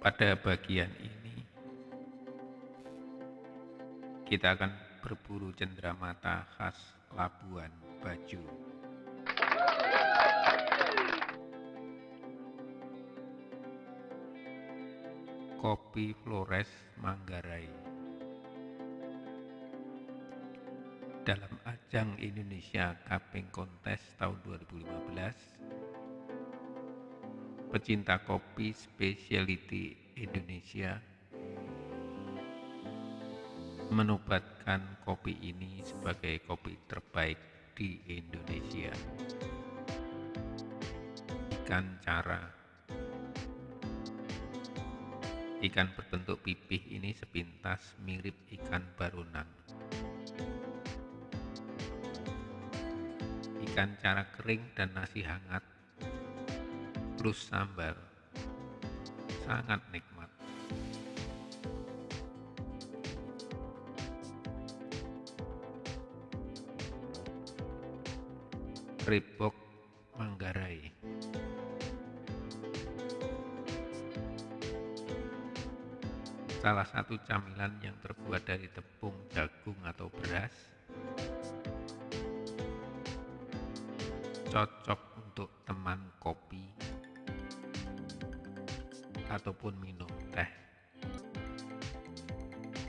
Pada bagian ini, kita akan berburu cendramata khas Labuan Bajo. Kopi Flores Manggarai Dalam ajang Indonesia Cupping Contest tahun 2015, pecinta kopi specialty Indonesia menobatkan kopi ini sebagai kopi terbaik di Indonesia. Ikan cara Ikan berbentuk pipih ini sepintas mirip ikan barunan. Ikan cara kering dan nasi hangat. Plus sambal sangat nikmat. Ribok Manggarai. Salah satu camilan yang terbuat dari tepung, jagung, atau beras cocok untuk teman kopi ataupun minum teh.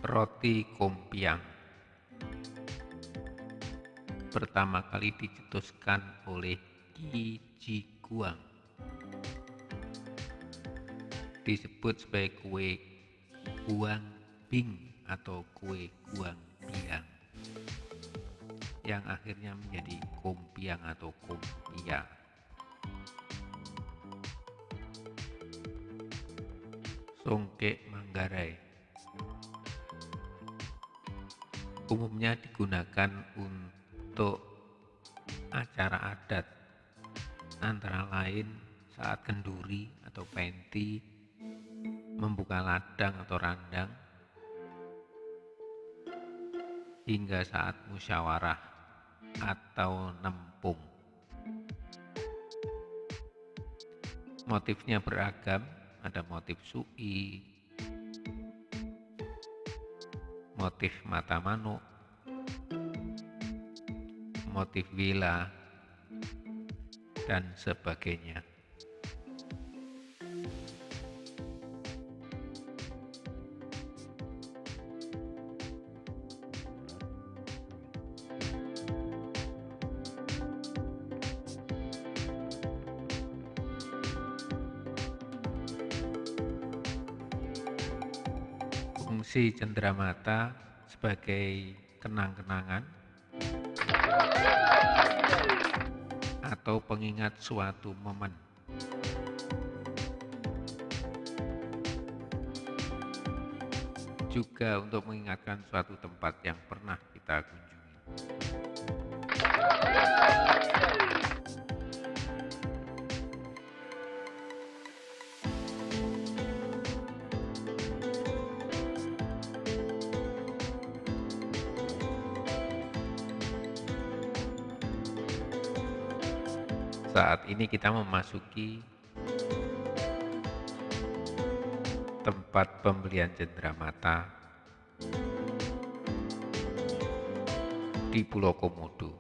Roti kompiang pertama kali dicetuskan oleh Qi Ji Guang. Disebut sebagai kue guang bing atau kue guang yang akhirnya menjadi kompiang atau kompia. Songke Manggarai umumnya digunakan untuk acara adat antara lain saat kenduri atau penti membuka ladang atau randang hingga saat musyawarah atau nempung motifnya beragam ada motif sui, motif mata manuk, motif villa, dan sebagainya. Fungsi cenderamata sebagai kenang-kenangan atau pengingat suatu momen. Juga untuk mengingatkan suatu tempat yang pernah kita kunjungi. Saat ini kita memasuki tempat pembelian cenderamata di Pulau Komodo.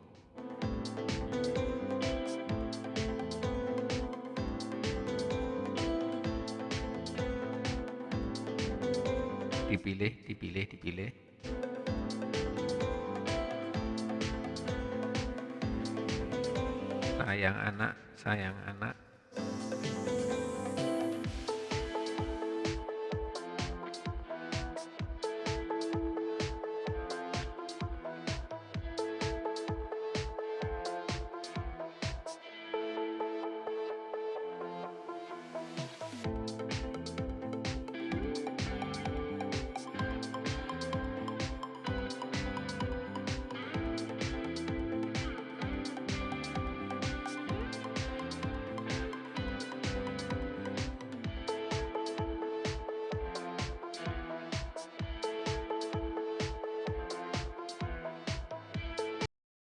Dipilih, dipilih, dipilih. Sayang anak, sayang anak,